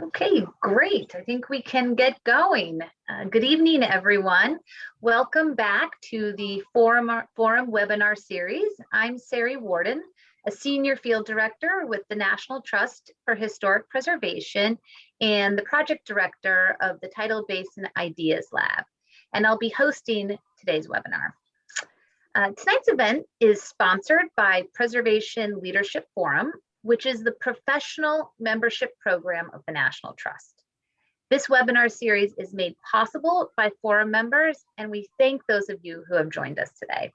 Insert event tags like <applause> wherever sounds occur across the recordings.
Okay, great. I think we can get going. Uh, good evening, everyone. Welcome back to the forum, forum webinar series. I'm Sari Warden, a senior field director with the National Trust for Historic Preservation and the project director of the Tidal Basin Ideas Lab. And I'll be hosting today's webinar. Uh, tonight's event is sponsored by Preservation Leadership Forum, which is the professional membership program of the National Trust. This webinar series is made possible by forum members, and we thank those of you who have joined us today.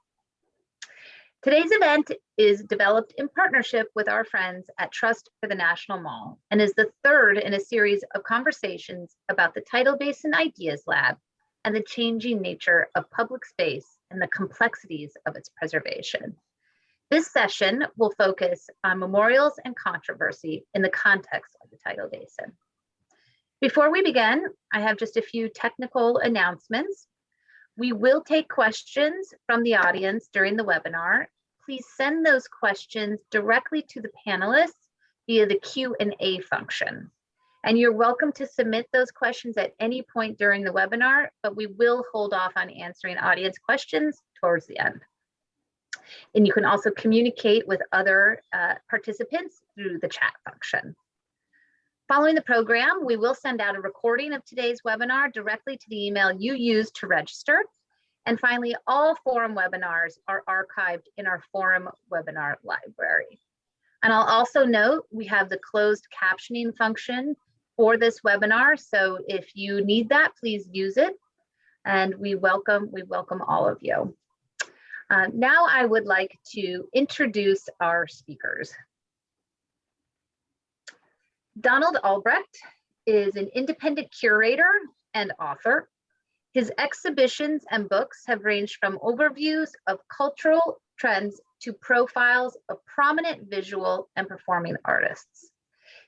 Today's event is developed in partnership with our friends at Trust for the National Mall and is the third in a series of conversations about the Tidal Basin Ideas Lab and the changing nature of public space and the complexities of its preservation. This session will focus on memorials and controversy in the context of the tidal basin. Before we begin, I have just a few technical announcements. We will take questions from the audience during the webinar. Please send those questions directly to the panelists via the Q&A function. And you're welcome to submit those questions at any point during the webinar, but we will hold off on answering audience questions towards the end. And you can also communicate with other uh, participants through the chat function. Following the program, we will send out a recording of today's webinar directly to the email you used to register. And finally, all forum webinars are archived in our forum webinar library. And I'll also note we have the closed captioning function for this webinar. So if you need that, please use it. And we welcome, we welcome all of you. Uh, now I would like to introduce our speakers. Donald Albrecht is an independent curator and author. His exhibitions and books have ranged from overviews of cultural trends to profiles of prominent visual and performing artists.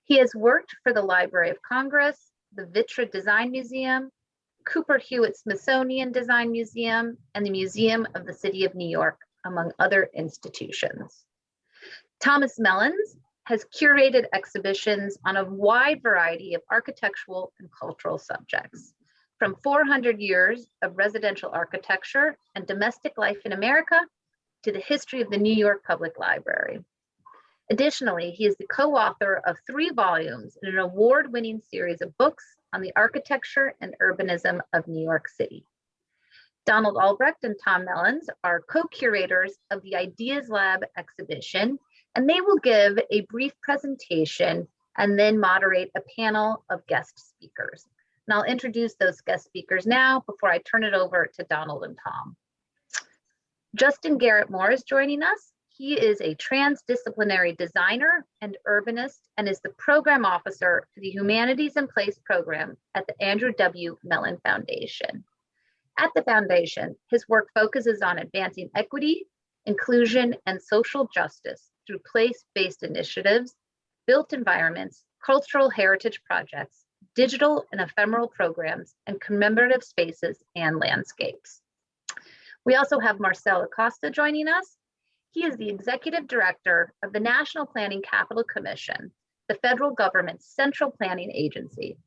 He has worked for the Library of Congress, the Vitra Design Museum, Cooper Hewitt Smithsonian Design Museum, and the Museum of the City of New York, among other institutions. Thomas Mellins has curated exhibitions on a wide variety of architectural and cultural subjects, from 400 years of residential architecture and domestic life in America to the history of the New York Public Library. Additionally, he is the co-author of three volumes in an award-winning series of books on the architecture and urbanism of New York City. Donald Albrecht and Tom Mellins are co-curators of the Ideas Lab exhibition, and they will give a brief presentation and then moderate a panel of guest speakers. And I'll introduce those guest speakers now before I turn it over to Donald and Tom. Justin Garrett Moore is joining us. He is a transdisciplinary designer and urbanist and is the program officer for the Humanities in Place program at the Andrew W. Mellon Foundation. At the foundation, his work focuses on advancing equity, inclusion, and social justice through place-based initiatives, built environments, cultural heritage projects, digital and ephemeral programs, and commemorative spaces and landscapes. We also have Marcel Acosta joining us. He is the executive director of the National Planning Capital Commission, the federal government's central planning agency.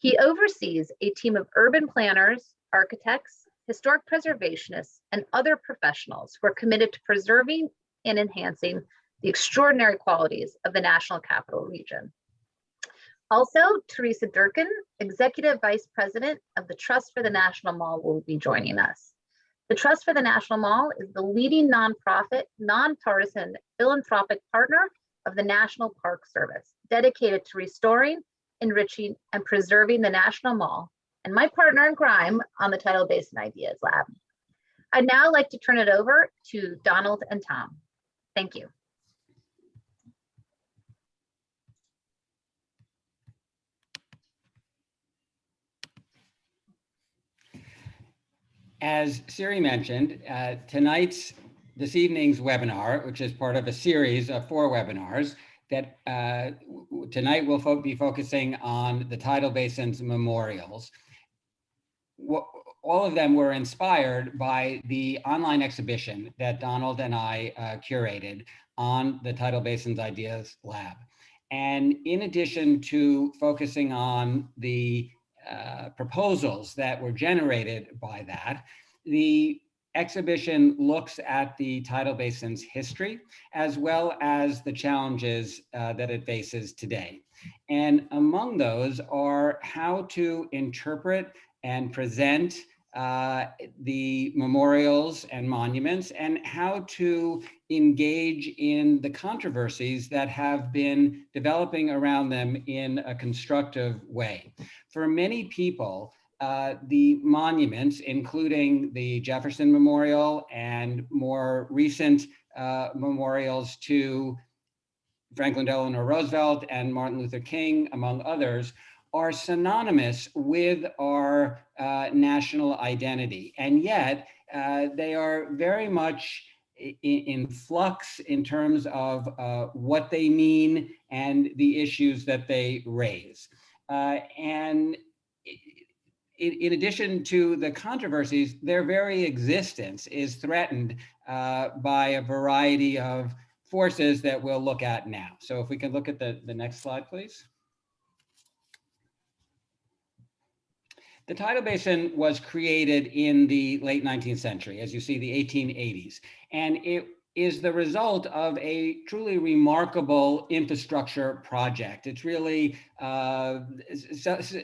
He oversees a team of urban planners, architects, historic preservationists, and other professionals who are committed to preserving and enhancing the extraordinary qualities of the National Capital Region. Also, Teresa Durkin, Executive Vice President of the Trust for the National Mall will be joining us. The Trust for the National Mall is the leading nonprofit, nonpartisan philanthropic partner of the National Park Service, dedicated to restoring, enriching, and preserving the National Mall, and my partner in crime on the Tidal Basin Ideas Lab. I'd now like to turn it over to Donald and Tom. Thank you. As Siri mentioned, uh, tonight's, this evening's webinar, which is part of a series of four webinars, that uh, tonight we'll fo be focusing on the tidal basin's memorials. What, all of them were inspired by the online exhibition that Donald and I uh, curated on the Tidal Basin's Ideas Lab. And in addition to focusing on the uh, proposals that were generated by that, the exhibition looks at the tidal basin's history as well as the challenges uh, that it faces today. And among those are how to interpret and present uh, the memorials and monuments and how to engage in the controversies that have been developing around them in a constructive way. For many people, uh, the monuments, including the Jefferson Memorial and more recent uh, memorials to Franklin Delano Roosevelt and Martin Luther King, among others, are synonymous with our uh, national identity. And yet uh, they are very much in, in, flux in terms of uh, what they mean and the issues that they raise. Uh, and in, in, addition to the controversies, their very existence is threatened uh, by a variety of forces that we'll look at now. So if we can look at the, the next slide, please. The tidal basin was created in the late 19th century, as you see, the 1880s, and it is the result of a truly remarkable infrastructure project. It's really, uh,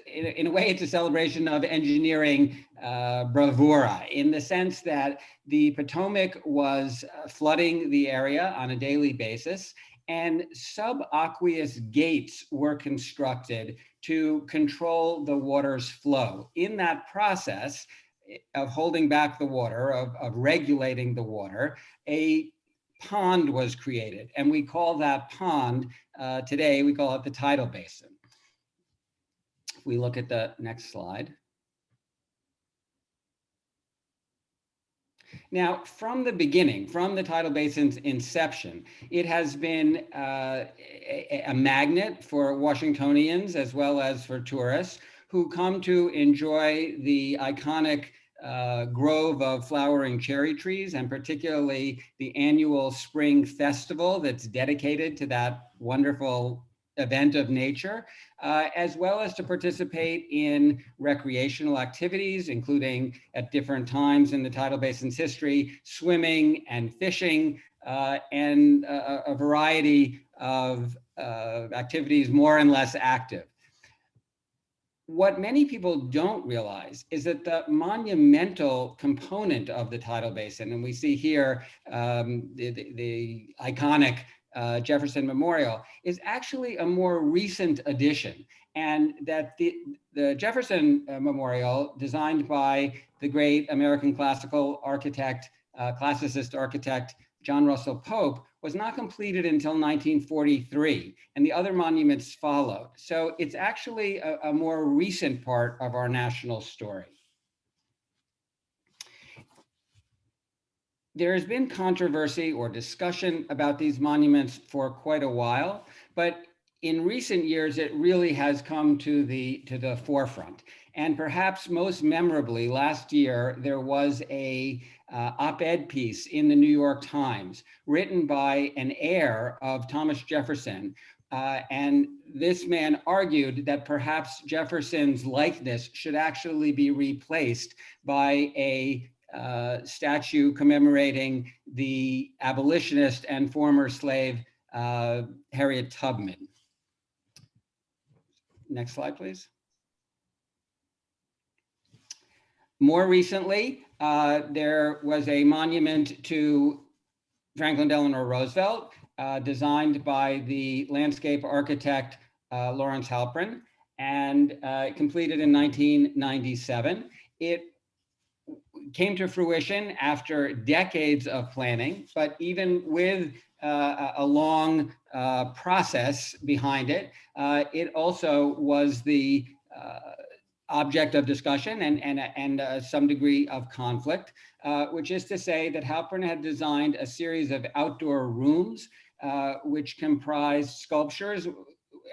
in a way, it's a celebration of engineering uh, bravura in the sense that the Potomac was uh, flooding the area on a daily basis and subaqueous gates were constructed to control the water's flow. In that process eh, of holding back the water, of, of regulating the water, a pond was created. And we call that pond, uh, today, we call it the tidal basin. If we look at the next slide. Now, from the beginning, from the tidal basin's inception, it has been uh, a, a, magnet for Washingtonians as well as for tourists who come to enjoy the iconic uh, grove of flowering cherry trees and particularly the annual spring festival that's dedicated to that wonderful event of nature, uh, as well as to participate in recreational activities, including at different times in the tidal basin's history, swimming and fishing, uh, and a, a, variety of uh, activities more and less active. What many people don't realize is that the monumental component of the tidal basin, and we see here um, the, the, the iconic uh, Jefferson Memorial is actually a more recent addition. And that the, the Jefferson uh, Memorial designed by the great American classical architect, uh, classicist architect, John Russell Pope was not completed until 1943 and the other monuments followed. So it's actually a, a more recent part of our national story. there has been controversy or discussion about these monuments for quite a while, but in recent years, it really has come to the, to the forefront. And perhaps most memorably, last year, there was a uh, op-ed piece in the New York Times written by an heir of Thomas Jefferson. Uh, and this man argued that perhaps Jefferson's likeness should actually be replaced by a uh, statue commemorating the abolitionist and former slave uh, Harriet Tubman. Next slide, please. More recently, uh, there was a monument to Franklin Delano Roosevelt, uh, designed by the landscape architect uh, Lawrence Halprin and uh, completed in 1997. It came to fruition after decades of planning, but even with uh, a long uh, process behind it, uh, it also was the object of discussion and, and, and uh, some degree of conflict, uh, which is to say that Halprin had designed a series of outdoor rooms which comprised sculptures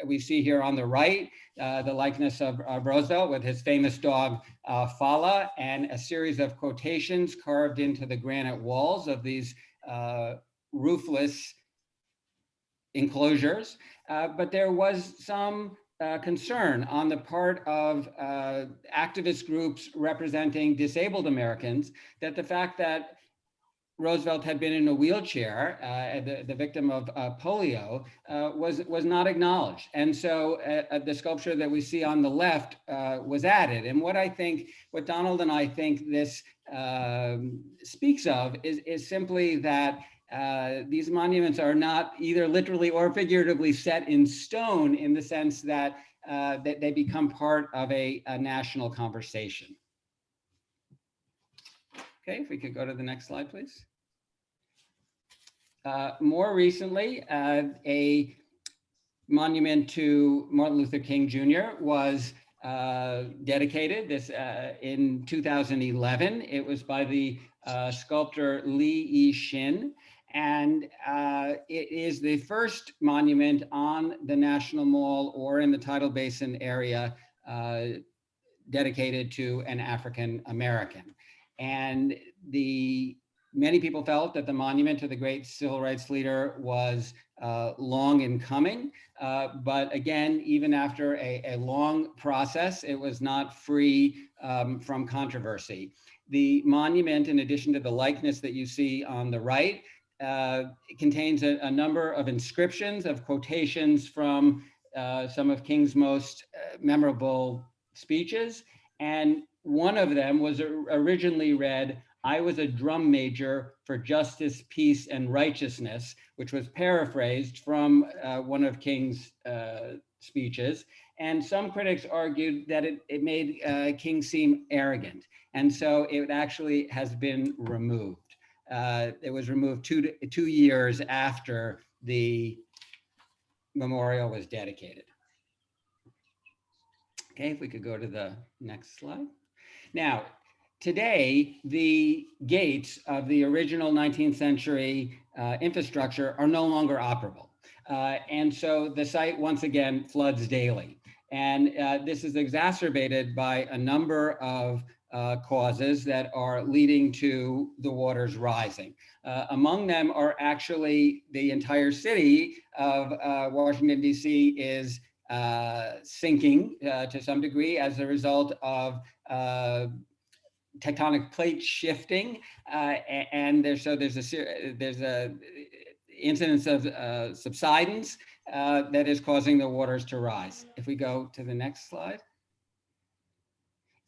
we see here on the right, uh, the likeness of, of, Roosevelt with his famous dog, uh, Fala, and a series of quotations carved into the granite walls of these uh, roofless enclosures, uh, but there was some uh, concern on the part of uh, activist groups representing disabled Americans that the fact that Roosevelt had been in a wheelchair, uh, the, the victim of uh, polio, uh, was, was not acknowledged. And so uh, the sculpture that we see on the left was added. And what I think, what Donald and I think this um, speaks of is, is simply that uh, these monuments are not either literally or figuratively set in stone in the sense that, that they become part of a, a national conversation. Okay, if we could go to the next slide, please. Uh, more recently, uh, a monument to Martin Luther King Jr. was uh, dedicated this uh, in 2011. It was by the uh, sculptor Lee E. Shin. And uh, it is the first monument on the National Mall or in the Tidal Basin area dedicated to an African American. And the many people felt that the monument to the great civil rights leader was uh, long in coming. Uh, but again, even after a, a, long process, it was not free um, from controversy. The monument, in addition to the likeness that you see on the right, uh, contains a, a, number of inscriptions of quotations from uh, some of King's most uh, memorable speeches. And one of them was originally read, I was a drum major for justice, peace, and righteousness, which was paraphrased from uh, one of King's uh, speeches. And some critics argued that it, it made uh, King seem arrogant. And so it actually has been removed. Uh, it was removed two, two years after the memorial was dedicated. Okay, if we could go to the next slide. Now, today, the gates of the original 19th century uh, infrastructure are no longer operable. Uh, and so the site once again floods daily. And uh, this is exacerbated by a number of uh, causes that are leading to the waters rising. Uh, among them are actually the entire city of uh, Washington, DC is uh, sinking uh, to some degree as a result of tectonic plate shifting, and there's so there's a there's a incidence of subsidence that is causing the waters to rise. If we go to the next slide.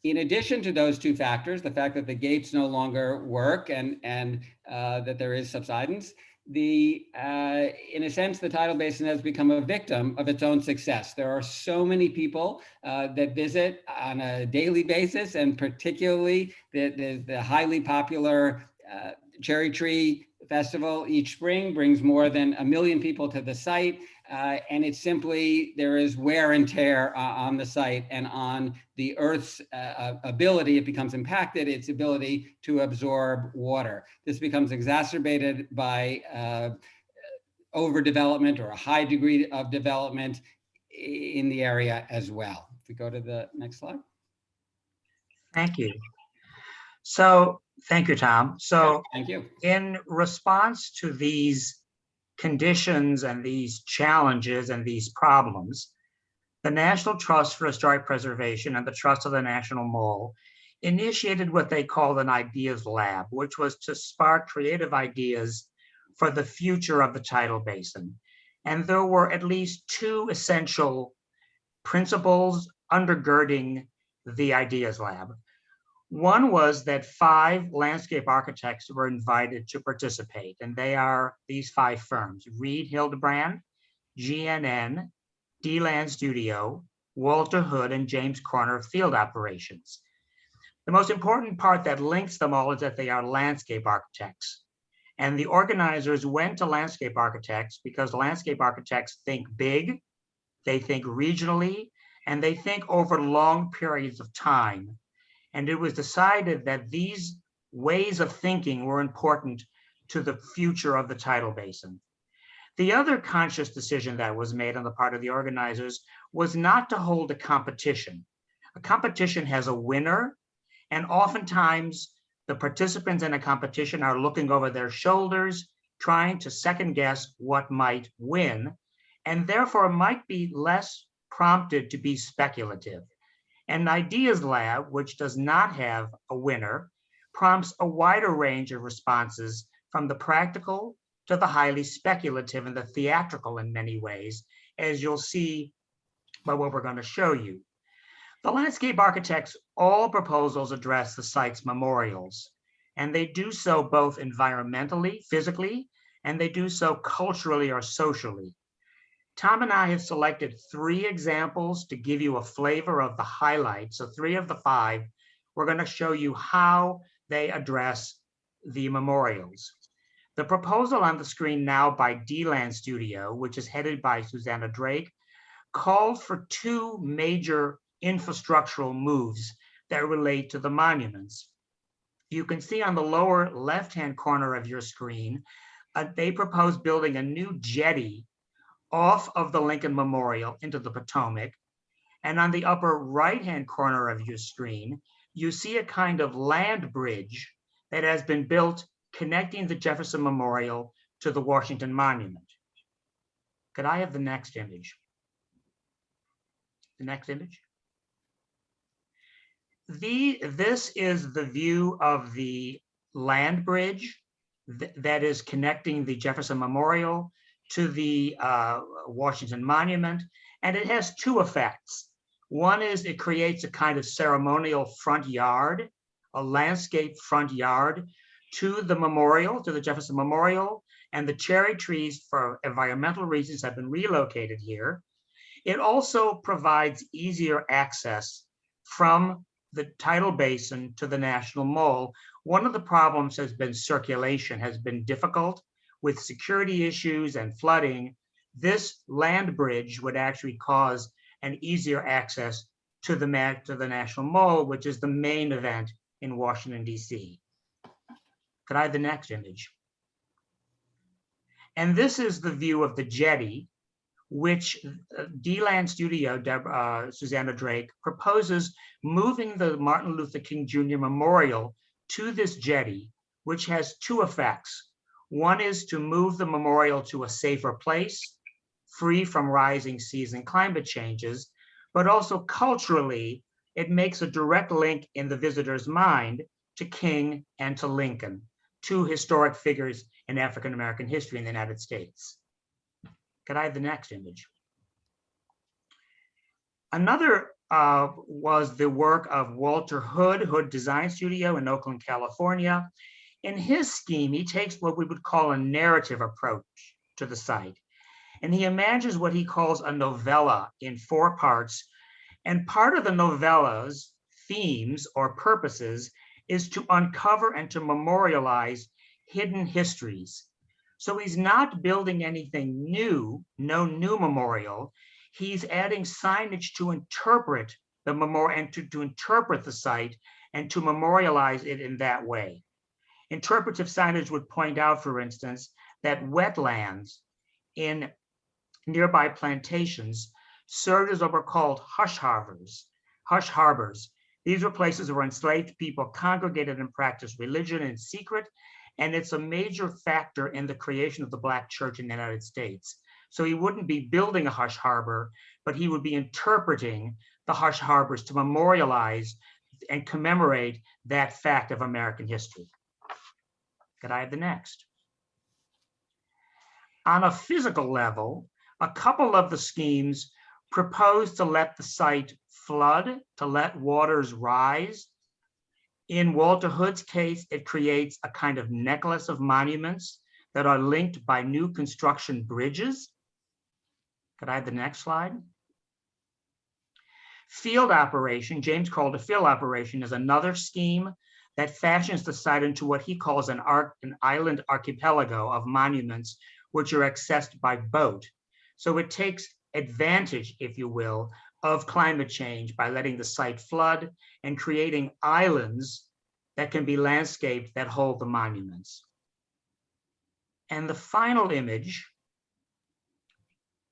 In addition to those two factors, the fact that the gates no longer work and, and uh, that there is subsidence, the uh, in a sense, the tidal basin has become a victim of its own success. There are so many people uh, that visit on a daily basis, and particularly the, the, the highly popular uh, Cherry Tree Festival each spring brings more than a million people to the site. Uh, and it's simply, there is wear and tear uh, on the site and on the Earth's uh, ability, it becomes impacted, its ability to absorb water. This becomes exacerbated by uh, overdevelopment or a high degree of development in the area as well. If we go to the next slide. Thank you. So, thank you, Tom. So, thank you. In response to these conditions and these challenges and these problems, the National Trust for Historic Preservation and the Trust of the National Mall initiated what they called an ideas lab, which was to spark creative ideas for the future of the tidal basin. And there were at least two essential principles undergirding the ideas lab. One was that five landscape architects were invited to participate, and they are these five firms, Reed Hildebrand, GGN, D-Land Studio, Walter Hood, and James Corner Field Operations. The most important part that links them all is that they are landscape architects. And the organizers went to landscape architects because landscape architects think big, they think regionally, and they think over long periods of time and it was decided that these ways of thinking were important to the future of the tidal basin. The other conscious decision that was made on the part of the organizers was not to hold a competition. A competition has a winner, and oftentimes the participants in a competition are looking over their shoulders trying to second guess what might win, and therefore might be less prompted to be speculative. An ideas lab, which does not have a winner, prompts a wider range of responses from the practical to the highly speculative and the theatrical in many ways, as you'll see by what we're going to show you. The landscape architects, all proposals address the site's memorials, and they do so both environmentally, physically, and they do so culturally or socially. Tom and I have selected three examples to give you a flavor of the highlights. So three of the five, we're going to show you how they address the memorials. The proposal on the screen now by D-Land Studio, which is headed by Susanna Drake, called for two major infrastructural moves that relate to the monuments. You can see on the lower left-hand corner of your screen, uh, they propose building a new jetty off of the Lincoln Memorial into the Potomac. And on the upper right-hand corner of your screen, you see a kind of land bridge that has been built connecting the Jefferson Memorial to the Washington Monument. Could I have the next image? The next image? The, this is the view of the land bridge th- that is connecting the Jefferson Memorial to the uh, Washington Monument, and it has two effects. One is it creates a kind of ceremonial front yard, a landscape front yard to the memorial, to the Jefferson Memorial, and the cherry trees for environmental reasons have been relocated here. It also provides easier access from the tidal basin to the National Mall. One of the problems has been circulation has been difficult with security issues and flooding. This land bridge would actually cause an easier access to the, to the National Mall, which is the main event in Washington, DC. Could I have the next image? And this is the view of the jetty, which uh, D-Land Studio, Deb, uh, Susanna Drake, proposes moving the Martin Luther King Jr. Memorial to this jetty, which has two effects. One is to move the memorial to a safer place, free from rising seas and climate changes, but also culturally, it makes a direct link in the visitor's mind to King and to Lincoln, two historic figures in African-American history in the United States. Could I have the next image? Another uh, was the work of Walter Hood, Hood Design Studio in Oakland, California. In his scheme, he takes what we would call a narrative approach to the site. And he imagines what he calls a novella in four parts. And part of the novella's themes or purposes is to uncover and to memorialize hidden histories. So he's not building anything new, no new memorial. He's adding signage to interpret the memorial and to, to interpret the site and to memorialize it in that way. Interpretive signage would point out, for instance, that wetlands in nearby plantations served as what were called hush harbors. Hush harbors. These were places where enslaved people congregated and practiced religion in secret, and it's a major factor in the creation of the Black church in the United States. So he wouldn't be building a hush harbor, but he would be interpreting the hush harbors to memorialize and commemorate that fact of American history. Could I have the next? On a physical level, a couple of the schemes propose to let the site flood, to let waters rise. In Walter Hood's case, it creates a kind of necklace of monuments that are linked by new construction bridges. Could I have the next slide? Field operation, James Corner field operation, is another scheme that fashions the site into what he calls an, arc, an island archipelago of monuments which are accessed by boat. So it takes advantage, if you will, of climate change by letting the site flood and creating islands that can be landscaped that hold the monuments. And the final image,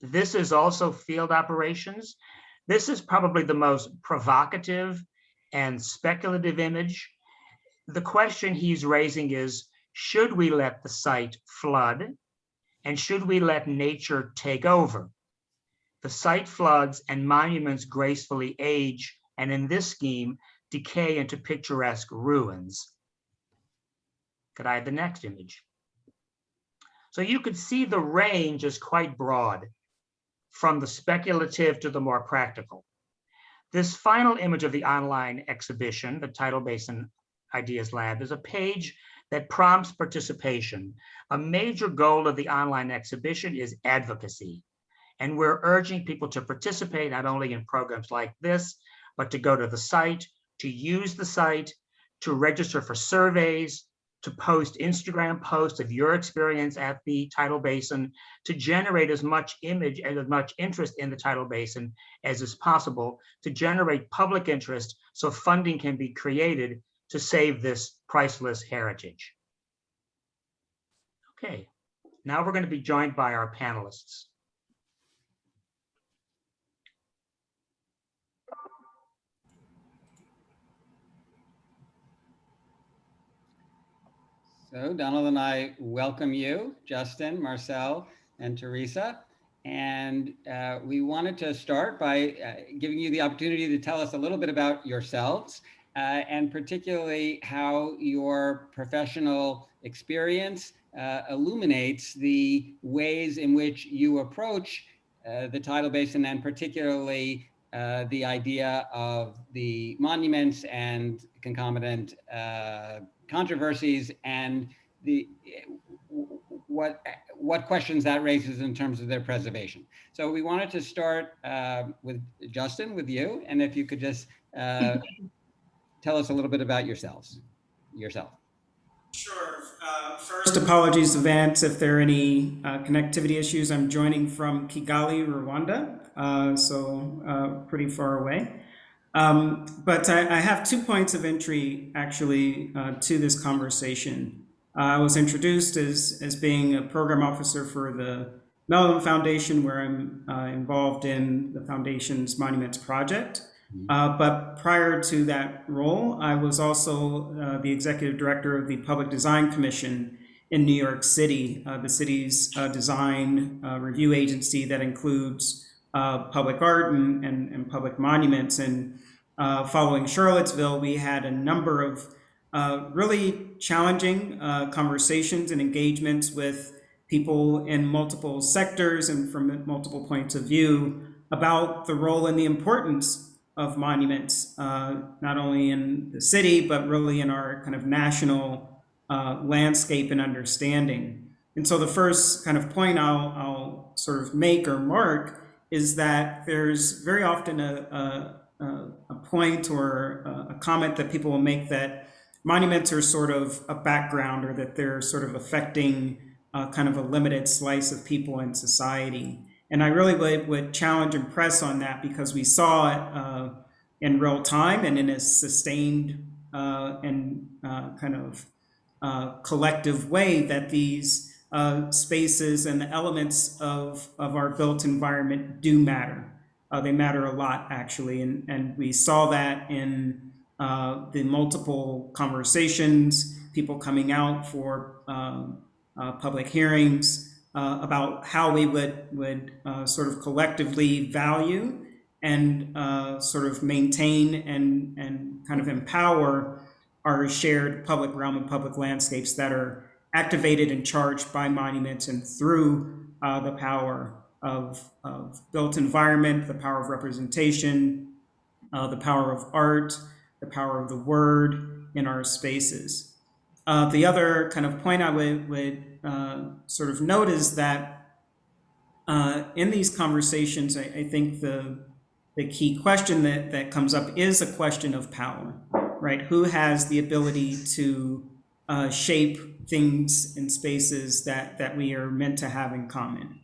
this is also field operations. This is probably the most provocative and speculative image. The question he's raising is, Should we let the site flood? And should we let nature take over? The site floods and monuments gracefully age, and in this scheme, decay into picturesque ruins. Could I have the next image? So you could see the range is quite broad, from the speculative to the more practical. This final image of the online exhibition, the Tidal Basin Ideas Lab, is a page that prompts participation. A major goal of the online exhibition is advocacy. And we're urging people to participate not only in programs like this, but to go to the site, to use the site, to register for surveys, to post Instagram posts of your experience at the tidal basin, to generate as much image and as much interest in the tidal basin as is possible, to generate public interest so funding can be created to save this priceless heritage. Okay, now we're going to be joined by our panelists. So Donald and I welcome you, Justin, Marcel, and Teresa. And uh, we wanted to start by uh, giving you the opportunity to tell us a little bit about yourselves and particularly how your professional experience uh, illuminates the ways in which you approach uh, the tidal basin and particularly uh, the idea of the monuments and concomitant uh, controversies and the what what questions that raises in terms of their preservation. So we wanted to start uh, with Justin, with you, and if you could just uh, <laughs> tell us a little bit about yourselves, yourself. Sure. Uh, first, apologies to Vance if there are any uh, connectivity issues. I'm joining from Kigali, Rwanda, uh, so uh, pretty far away. Um, but I, I, have two points of entry actually uh, to this conversation. Uh, I was introduced as, as being a program officer for the Mellon Foundation, where I'm involved in the foundation's Monuments Project. Mm-hmm. Uh, but prior to that role, I was also uh, the executive director of the Public Design Commission in New York City, uh, the city's uh, design uh, review agency that includes uh, public art and, and, and, public monuments. And following Charlottesville, we had a number of really challenging conversations and engagements with people in multiple sectors and from multiple points of view about the role and the importance of monuments, uh, not only in the city, but really in our kind of national uh, landscape and understanding. And so the first kind of point I'll, I'll, sort of make or mark is that there's very often a, a, a point or a comment that people will make that monuments are sort of a background or that they're sort of affecting uh, kind of a limited slice of people in society. And I really would, would challenge and press on that because we saw it uh, in real time and in a sustained uh, and uh, kind of uh, collective way that these uh, spaces and the elements of, of our built environment do matter. Uh, they matter a lot, actually. And, and we saw that in the multiple conversations, people coming out for um, public hearings, uh, about how we would would uh, sort of collectively value and uh, sort of maintain and and kind of empower our shared public realm and public landscapes that are activated and charged by monuments and through uh, the power of, of built environment, the power of representation, uh, the power of art, the power of the word in our spaces. Uh, the other kind of point I would, would uh, sort of note is that uh, in these conversations, I, I, think the the key question that that comes up is a question of power, right? Who has the ability to uh, shape things and spaces that that we are meant to have in common,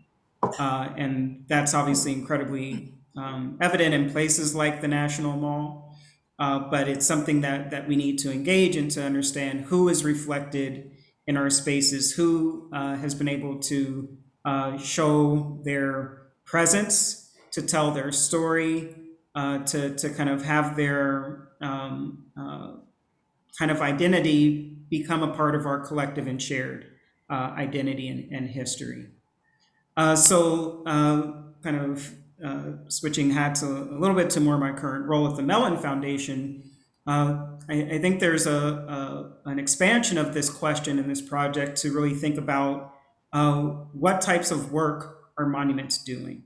uh, and that's obviously incredibly um, evident in places like the National Mall. Uh, but it's something that that we need to engage and to understand who is reflected in our spaces who uh, has been able to uh, show their presence, to tell their story, uh, to, to kind of have their um, uh, kind of identity become a part of our collective and shared uh, identity and, and history. Uh, so, kind of switching hats a, a, little bit to more my current role at the Mellon Foundation, uh, I, I, think there's a, a, an expansion of this question in this project to really think about uh, what types of work are monuments doing,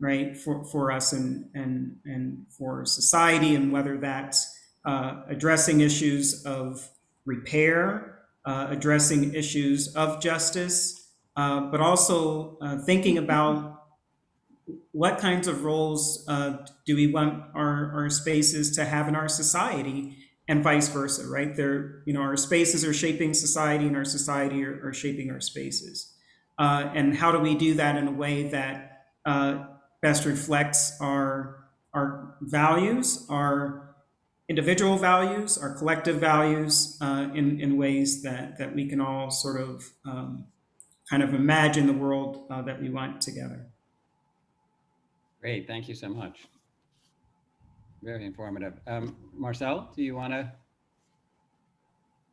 right, for, for us and, and, and for society, and whether that's uh, addressing issues of repair, uh, addressing issues of justice, uh, but also uh, thinking about what kinds of roles uh, do we want our, our spaces to have in our society and vice versa, right? There, you know, our spaces are shaping society and our society are, are shaping our spaces. Uh, and how do we do that in a way that uh, best reflects our, our values, our individual values, our collective values uh, in, in ways that, that we can all sort of um, kind of imagine the world uh, that we want together. Great, thank you so much. Very informative. Um, Marcel, do you want to?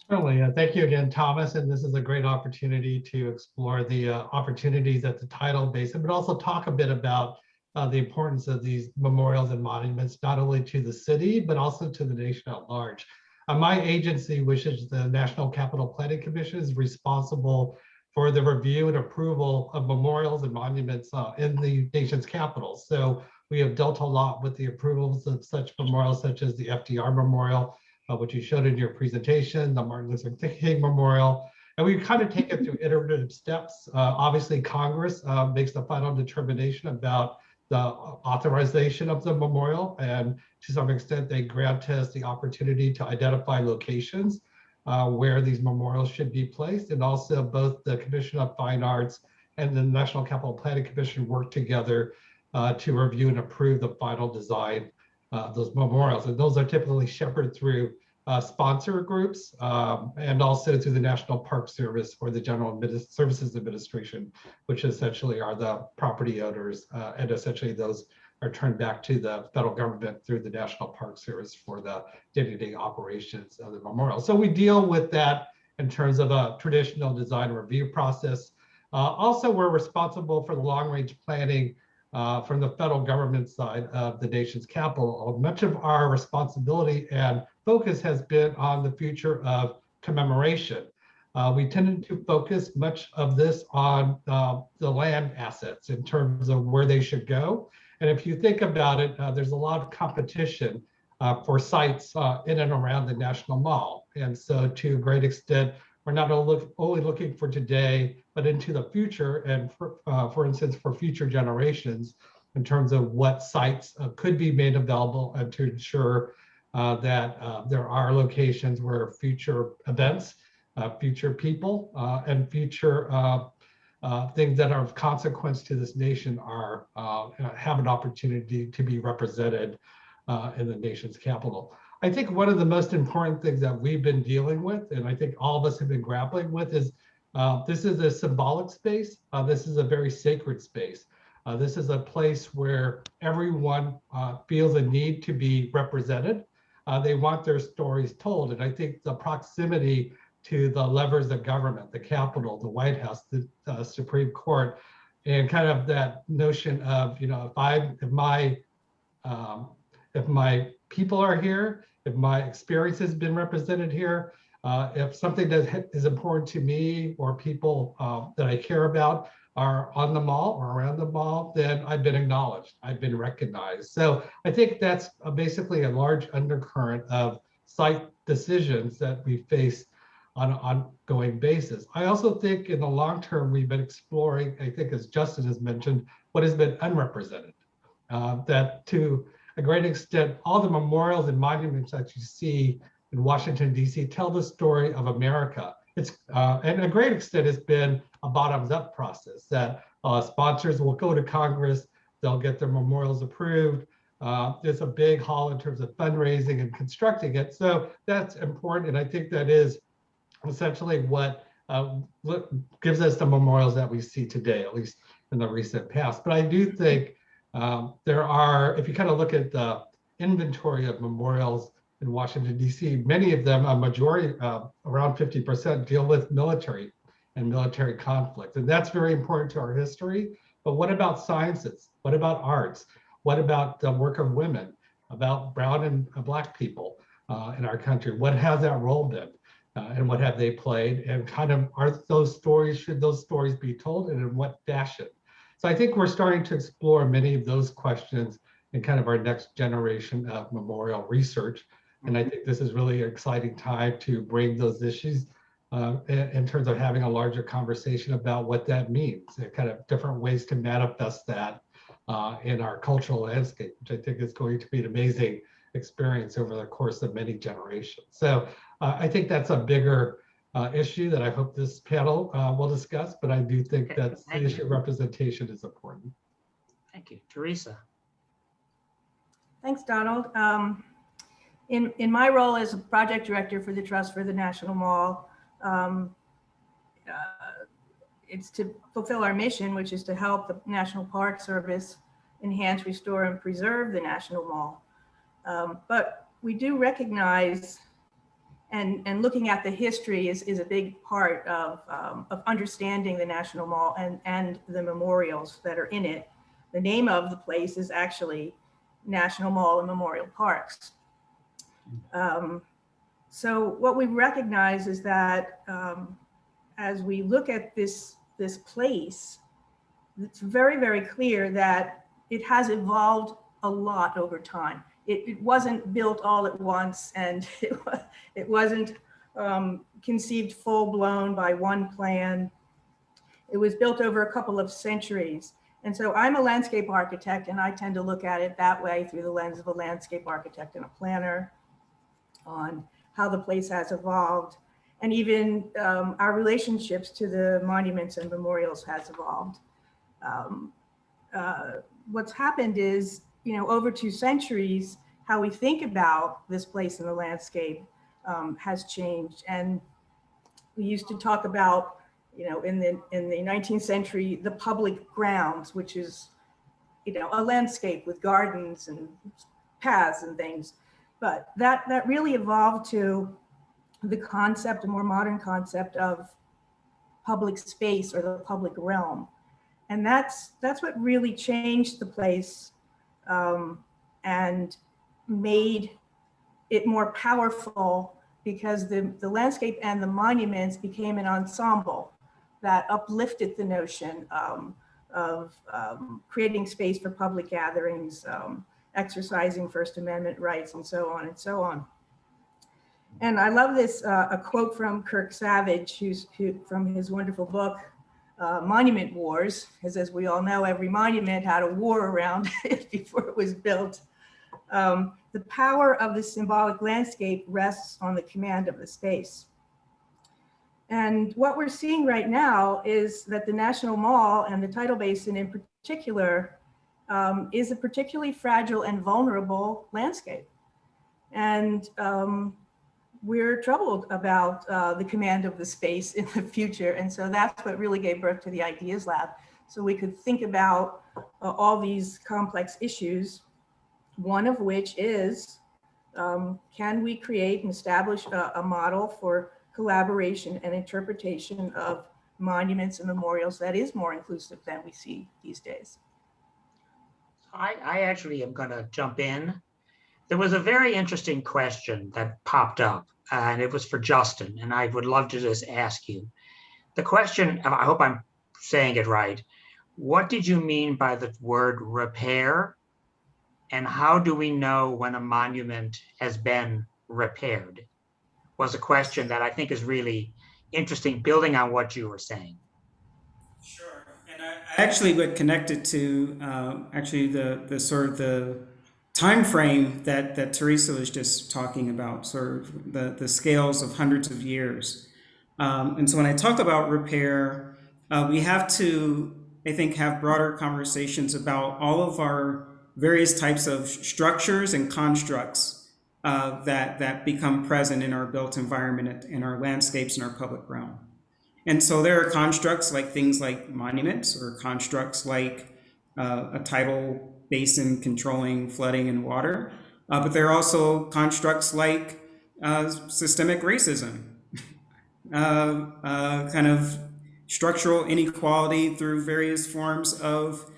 Certainly. Uh, thank you again, Thomas. And this is a great opportunity to explore the uh, opportunities at the tidal basin, but also talk a bit about uh, the importance of these memorials and monuments, not only to the city, but also to the nation at large. Uh, my agency, which is the National Capital Planning Commission, is responsible for the review and approval of memorials and monuments uh, in the nation's capital. So we have dealt a lot with the approvals of such memorials, such as the FDR Memorial, uh, which you showed in your presentation, the Martin Luther King Memorial. And we kind of take it through iterative steps. Uh, obviously, Congress uh, makes the final determination about the authorization of the memorial. And to some extent, they grant us the opportunity to identify locations uh, where these memorials should be placed. And also both the Commission of Fine Arts and the National Capital Planning Commission work together uh, to review and approve the final design of those memorials. And those are typically shepherded through uh, sponsor groups um, and also through the National Park Service or the General Services Administration, which essentially are the property owners. Uh, and essentially those are turned back to the federal government through the National Park Service for the day-to-day -day operations of the memorial. So we deal with that in terms of a traditional design review process. Uh, also, we're responsible for the long-range planning uh, from the federal government side of the nation's capital. Much of our responsibility and focus has been on the future of commemoration. Uh, we tended to focus much of this on uh, the land assets in terms of where they should go. And if you think about it, uh, there's a lot of competition uh, for sites uh, in and around the National Mall. And so to a great extent, we're not only looking for today, but into the future and for, uh, for instance, for future generations in terms of what sites uh, could be made available and to ensure that there are locations where future events, future people, and future things that are of consequence to this nation are have an opportunity to be represented in the nation's capital. I think one of the most important things that we've been dealing with, and I think all of us have been grappling with, is uh, this is a symbolic space. Uh, this is a very sacred space. Uh, this is a place where everyone uh, feels a need to be represented. Uh, they want their stories told. And I think the proximity to the levers of government, the Capitol, the White House, the uh, Supreme Court, and kind of that notion of, you know, if I, if my, um, if my people are here, if my experience has been represented here, uh, if something that is important to me or people uh, that I care about are on the mall or around the mall, then I've been acknowledged, I've been recognized. So I think that's a, basically a large undercurrent of site decisions that we face on an ongoing basis. I also think in the long term, we've been exploring, I think as Justin has mentioned, what has been unrepresented. Uh, that to a great extent, all the memorials and monuments that you see in Washington, D.C. tell the story of America. It's uh, and a great extent has been a bottoms-up process that uh, sponsors will go to Congress, they'll get their memorials approved. Uh, there's a big haul in terms of fundraising and constructing it. So that's important. And I think that is essentially what uh, gives us the memorials that we see today, at least in the recent past. But I do think um, there are, if you kind of look at the inventory of memorials in Washington DC, many of them, a majority, uh, around 50% deal with military and military conflict. And that's very important to our history. But what about sciences? What about arts? What about the work of women, about brown and uh, black people uh, in our country? What has that role been? Uh, and what have they played? And kind of are those stories, should those stories be told and in what fashion? So I think we're starting to explore many of those questions in kind of our next generation of memorial research. And I think this is really an exciting time to bring those issues uh, in, in terms of having a larger conversation about what that means, and kind of different ways to manifest that uh, in our cultural landscape, which I think is going to be an amazing experience over the course of many generations. So uh, I think that's a bigger uh, issue that I hope this panel uh, will discuss, but I do think Okay, that the issue of representation is important. Thank you. Teresa? Thanks, Donald. Um, In, in my role as a project director for the Trust for the National Mall, um, uh, it's to fulfill our mission, which is to help the National Park Service enhance, restore, and preserve the National Mall. Um, But we do recognize, and, and looking at the history is, is a big part of, um, of understanding the National Mall and, and the memorials that are in it. The name of the place is actually National Mall and Memorial Parks. Um, So what we recognize is that um, as we look at this, this place, it's very, very clear that it has evolved a lot over time. It, it wasn't built all at once and <laughs> it, it wasn't um, conceived full blown by one plan. It was built over a couple of centuries. And so I'm a landscape architect and I tend to look at it that way through the lens of a landscape architect and a planner on how the place has evolved. And even um, our relationships to the monuments and memorials has evolved. Um, uh, what's happened is, you know, over two centuries, how we think about this place in the landscape um, has changed. And we used to talk about you know, in the, in the 19th century, the public grounds, which is, you know, a landscape with gardens and paths and things. But that, that really evolved to the concept, a more modern concept of public space or the public realm. And that's, that's what really changed the place um, and made it more powerful because the, the landscape and the monuments became an ensemble that uplifted the notion um, of um, creating space for public gatherings, um, exercising First Amendment rights, and so on and so on. And I love this, uh, a quote from Kirk Savage, who's who, from his wonderful book, uh, Monument Wars, because as we all know, every monument had a war around <laughs> it before it was built. Um, the power of the symbolic landscape rests on the command of the space. And what we're seeing right now is that the National Mall and the tidal basin in particular um, is a particularly fragile and vulnerable landscape. And um, we're troubled about uh, the command of the space in the future. And so that's what really gave birth to the Ideas Lab. So we could think about uh, all these complex issues, one of which is, um, can we create and establish a, a model for collaboration and interpretation of monuments and memorials that is more inclusive than we see these days. I, I actually am going to jump in. There was a very interesting question that popped up, and it was for Justin, and I would love to just ask you. The question, I hope I'm saying it right. What did you mean by the word repair? And how do we know when a monument has been repaired? Was a question that I think is really interesting, building on what you were saying. Sure, and I, I actually would connect it to uh, actually the the sort of the time frame that that Teresa was just talking about, sort of the the scales of hundreds of years. Um, and so when I talk about repair, uh, we have to, I think, have broader conversations about all of our various types of structures and constructs uh, that that become present in our built environment, in our landscapes, in our public realm. And so there are constructs like things like monuments or constructs like uh, a tidal basin controlling flooding and water. Uh, but there are also constructs like uh, systemic racism, <laughs> uh, uh, kind of structural inequality through various forms of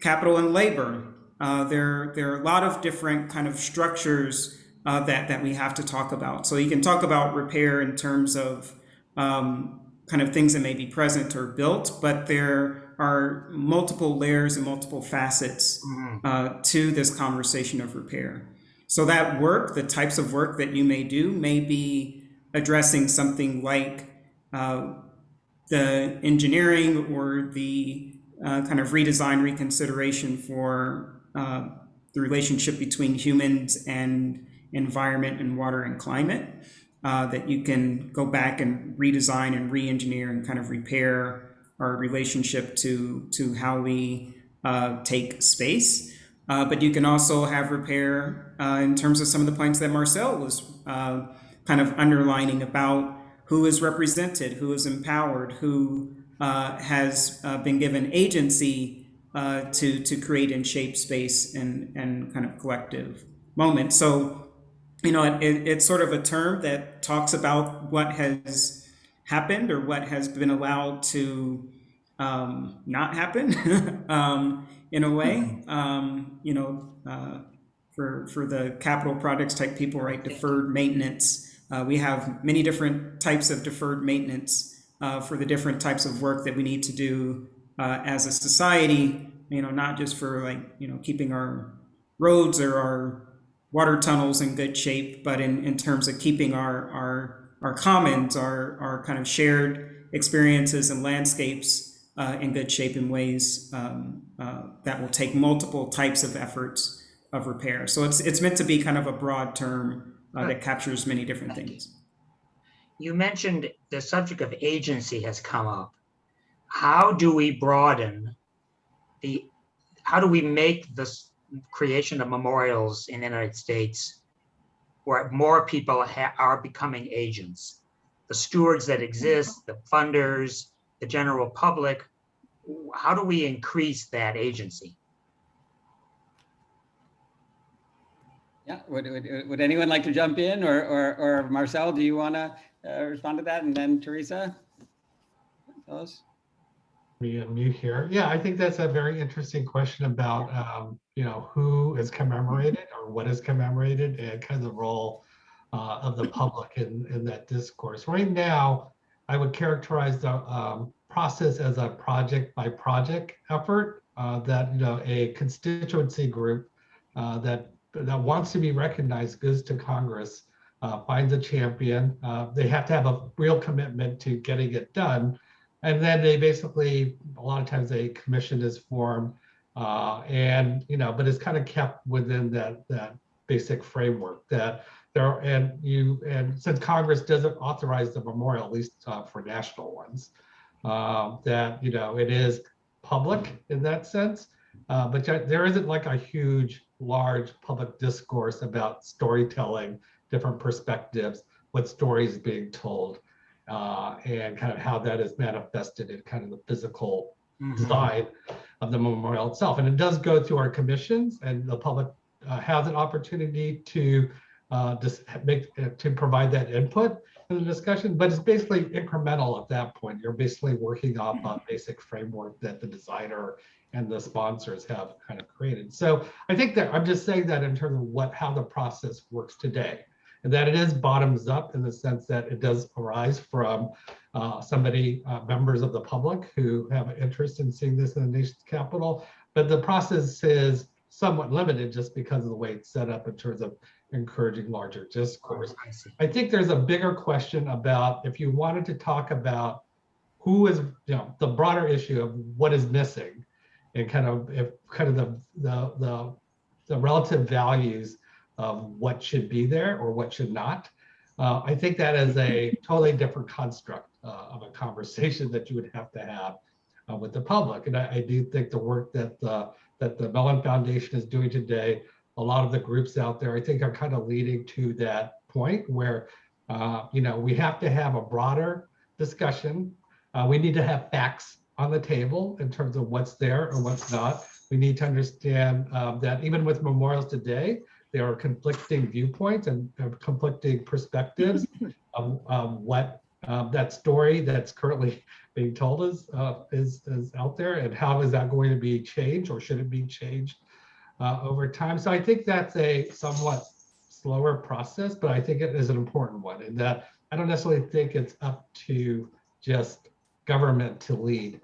capital and labor. Uh, there, there are a lot of different kind of structures that, that we have to talk about. So you can talk about repair in terms of um, kind of things that may be present or built, but there are multiple layers and multiple facets Mhm. uh, to this conversation of repair. So that work, the types of work that you may do, may be addressing something like uh, the engineering or the uh, kind of redesign reconsideration for uh, the relationship between humans and environment and water and climate. Uh, that you can go back and redesign and re-engineer and kind of repair our relationship to to how we uh, take space. Uh, but you can also have repair uh, in terms of some of the points that Marcel was uh, kind of underlining about who is represented, who is empowered, who uh, has uh, been given agency to to create and shape space and and kind of collective moment. So, you know, it, it's sort of a term that talks about what has happened or what has been allowed to um, not happen <laughs> um, in a way. Um, you know, uh, for for the capital projects type people, right? Deferred maintenance. Uh, we have many different types of deferred maintenance uh, for the different types of work that we need to do uh, as a society. You know, not just for like you know keeping our roads or our water tunnels in good shape, but in, in terms of keeping our our our commons, our our kind of shared experiences and landscapes uh, in good shape in ways um, uh, that will take multiple types of efforts of repair. So it's it's meant to be kind of a broad term uh, that captures many different things. You mentioned the subject of agency has come up. How do we broaden the, how do we make this creation of memorials in the United States where more people are becoming agents? The stewards that exist, the funders, the general public, how do we increase that agency? Yeah, would, would, would anyone like to jump in or, or, or Marcel, do you want to uh, respond to that? And then Teresa? Tell us. Me unmute here. Yeah, I think that's a very interesting question about, um, you know, who is commemorated or what is commemorated and kind of the role uh, of the <laughs> public in, in that discourse. Right now, I would characterize the um, process as a project by project effort uh, that, you know, a constituency group uh, that that wants to be recognized goes to Congress, uh, finds a champion. Uh, they have to have a real commitment to getting it done. And then they basically, a lot of times a commission is formed uh, and, you know, but it's kind of kept within that, that basic framework that there are, and you, and since Congress doesn't authorize the memorial, at least uh, for national ones, uh, that, you know, it is public in that sense. Uh, but there isn't like a huge, large public discourse about storytelling, different perspectives, what stories being told, uh, and kind of how that is manifested in kind of the physical side of the memorial itself. And it does go through our commissions, and the public uh, has an opportunity to uh, make to provide that input in the discussion. But it's basically incremental at that point. You're basically working off a basic framework that the designer and the sponsors have kind of created. So I think that I'm just saying that in terms of what how the process works today, and that it is bottoms up in the sense that it does arise from uh, somebody, uh, members of the public who have an interest in seeing this in the nation's capital. But the process is somewhat limited just because of the way it's set up in terms of encouraging larger discourse. I. I think there's a bigger question about if you wanted to talk about who is, you know, the broader issue of what is missing and kind of if kind of the the the, the relative values of what should be there or what should not. Uh, I think that is a totally different construct uh, of a conversation that you would have to have uh, with the public. And I, I do think the work that the that the Mellon Foundation is doing today, a lot of the groups out there, I think are kind of leading to that point where, uh, you know, we have to have a broader discussion. Uh, we need to have facts on the table in terms of what's there or what's not. We need to understand um, that even with memorials today, there are conflicting viewpoints and conflicting perspectives <laughs> of, of what um, that story that's currently being told is, uh, is, is out there and how is that going to be changed or should it be changed uh, over time? So I think that's a somewhat slower process, but I think it is an important one in that I don't necessarily think it's up to just government to lead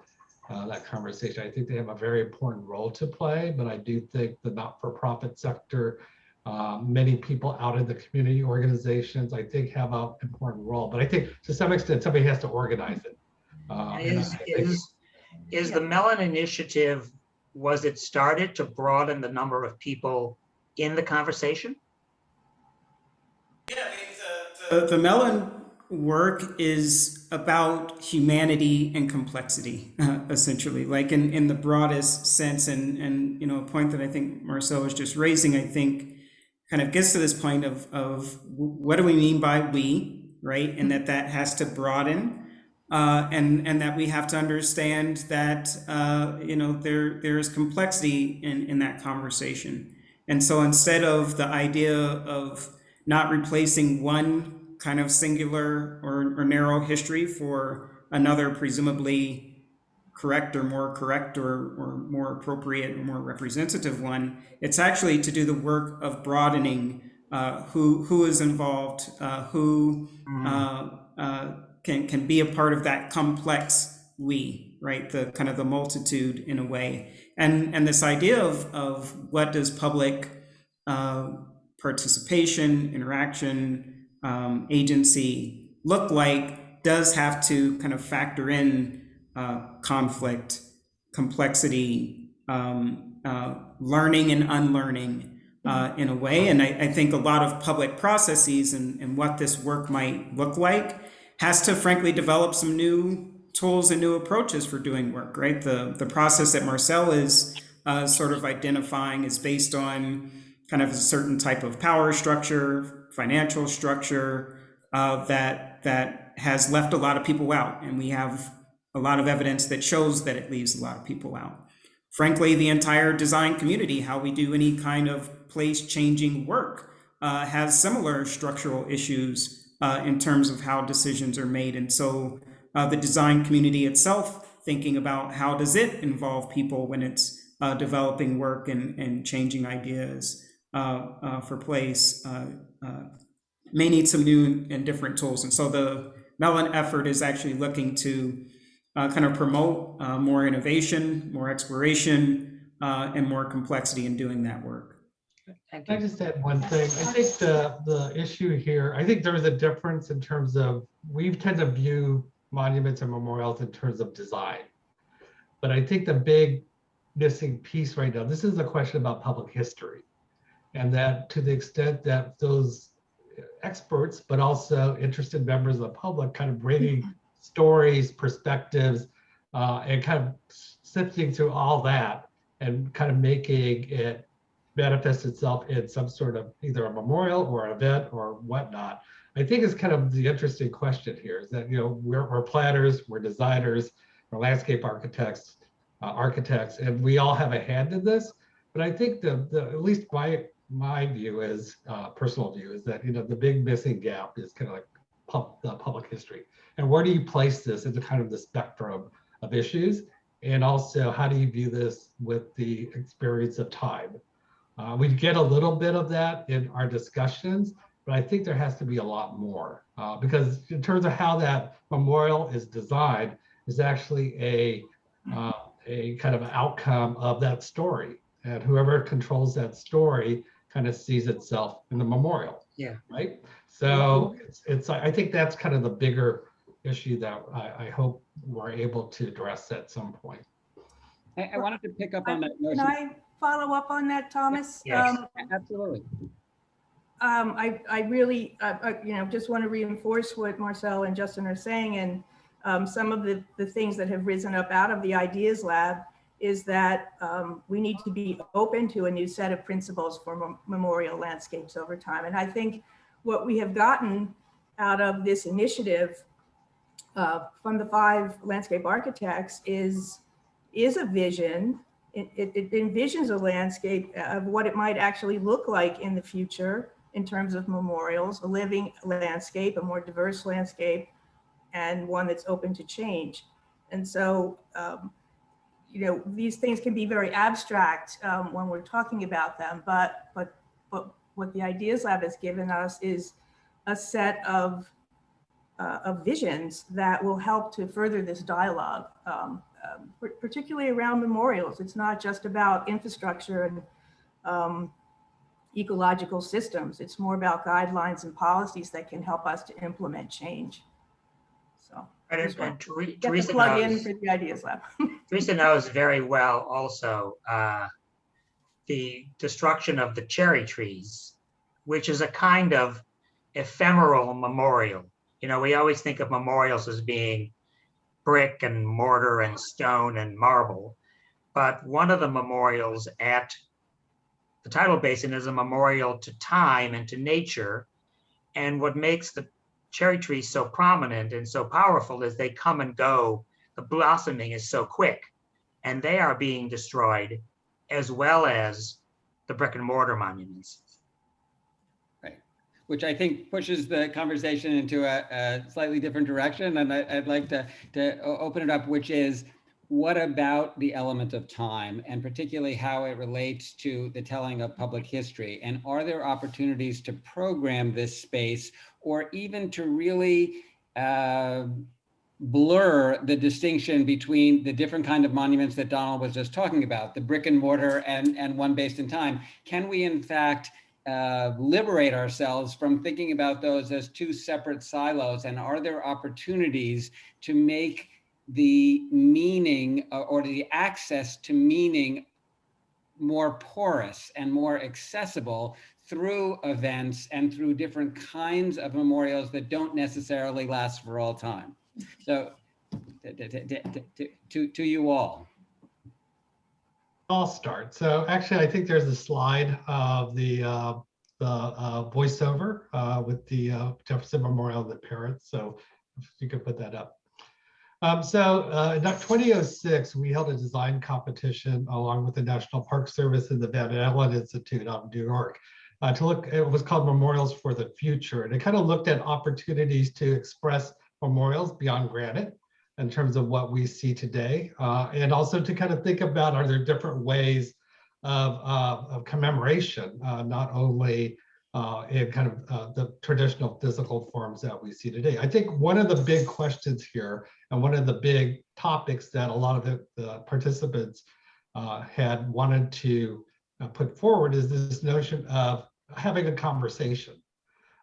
uh, that conversation. I think they have a very important role to play, but I do think the not-for-profit sector, uh, many people out in the community organizations, I think have an important role. But I think to some extent, somebody has to organize it. Uh, and Is, I think- is, is the Mellon Initiative, was it started to broaden the number of people in the conversation? The, the Mellon work is about humanity and complexity, uh, <laughs> essentially, like in, in the broadest sense. And, and, you know, a point that I think Marcel was just raising, I think kind of gets to this point of, of what do we mean by we, right? And that that has to broaden. Uh, and and that we have to understand that uh, you know there there is complexity in in that conversation, and so instead of the idea of not replacing one kind of singular or, or narrow history for another presumably correct or more correct or, or more appropriate or more representative one. It's actually to do the work of broadening uh, who who is involved, uh, who uh, uh, can can be a part of that complex we, right? The kind of the multitude in a way, and and this idea of of what does public uh, participation, interaction, um, agency look like does have to kind of factor in uh, conflict, complexity, um, uh, learning and unlearning uh, in a way. And I, I think a lot of public processes and, and what this work might look like has to frankly develop some new tools and new approaches for doing work, right? The, the process that Marcel is uh, sort of identifying is based on kind of a certain type of power structure, financial structure uh, that that has left a lot of people out, and we have a lot of evidence that shows that it leaves a lot of people out. Frankly, the entire design community, how we do any kind of place-changing work, uh, has similar structural issues uh, in terms of how decisions are made, and so uh, the design community itself, thinking about how does it involve people when it's uh, developing work and, and changing ideas uh, uh, for place may need some new and different tools. And so the Mellon effort is actually looking to uh, kind of promote uh, more innovation, more exploration, uh, and more complexity in doing that work. Thank Can I just add one thing? I think the, the issue here, I think there is a difference in terms of, we tend to view monuments and memorials in terms of design. But I think the big missing piece right now, this is a question about public history. And that to the extent that those experts, but also interested members of the public kind of bringing stories, perspectives, uh, and kind of sifting through all that and kind of making it manifest itself in some sort of either a memorial or an event or whatnot. I think is kind of the interesting question here is that, you know, we're, we're planners, we're designers, we're landscape architects, uh, architects, and we all have a hand in this. But I think the, the at least my my view is uh, personal view is that you know the big missing gap is kind of like pub, the public history, and where do you place this into kind of the spectrum of issues, and also how do you view this with the experience of time? Uh, we get a little bit of that in our discussions, but I think there has to be a lot more uh, because in terms of how that memorial is designed is actually a uh, a kind of outcome of that story, and whoever controls that story kind of sees itself in the memorial. Yeah. Right. So it's, it's I think that's kind of the bigger issue that I, I hope we're able to address at some point. I, I wanted to pick up on that Can. I follow up on that, Thomas? Yes. Um, Absolutely. um, I, I really, uh, uh, you know, just want to reinforce what Marcel and Justin are saying. And um, some of the, the things that have risen up out of the Ideas Lab is that um, we need to be open to a new set of principles for memorial landscapes over time. And I think what we have gotten out of this initiative uh, from the five landscape architects is, is a vision, it, it it envisions a landscape of what it might actually look like in the future in terms of memorials, a living landscape, a more diverse landscape, and one that's open to change. And so, um, you know, these things can be very abstract um, when we're talking about them, but but but what the Ideas Lab has given us is a set of uh, of visions that will help to further this dialogue, um, um, par- particularly around memorials. It's not just about infrastructure and um, ecological systems. It's more about guidelines and policies that can help us to implement change. So And Just get the Teresa plug in for the Ideas Lab. <laughs> Teresa knows very well also uh, the destruction of the cherry trees, which is a kind of ephemeral memorial. You know, we always think of memorials as being brick and mortar and stone and marble. But one of the memorials at the tidal basin is a memorial to time and to nature. And what makes the cherry trees so prominent and so powerful is they come and go. The blossoming is so quick and they are being destroyed as well as the brick and mortar monuments. Right, which I think pushes the conversation into a, a slightly different direction. And I, I'd like to, to open it up, which is what about the element of time and particularly how it relates to the telling of public history? And are there opportunities to program this space or even to really uh, blur the distinction between the different kind of monuments that Donald was just talking about, the brick and mortar and, and one based in time? Can we in fact uh, liberate ourselves from thinking about those as two separate silos? And are there opportunities to make the meaning uh, or the access to meaning more porous and more accessible through events and through different kinds of memorials that don't necessarily last for all time? So to, to, to, you all. I'll start. So actually, I think there's a slide of the uh, the uh, voiceover uh, with the uh, Jefferson Memorial and the parents. So if you could put that up. Um, so uh, in 2006, we held a design competition along with the National Park Service and the Van Alen Institute out in New York uh, to look. It was called Memorials for the Future, and it kind of looked at opportunities to express memorials beyond granite in terms of what we see today, uh, and also to kind of think about are there different ways of, uh, of commemoration, uh, not only uh, in kind of uh, the traditional physical forms that we see today. I think one of the big questions here, and one of the big topics that a lot of the, the participants uh, had wanted to put forward is this notion of having a conversation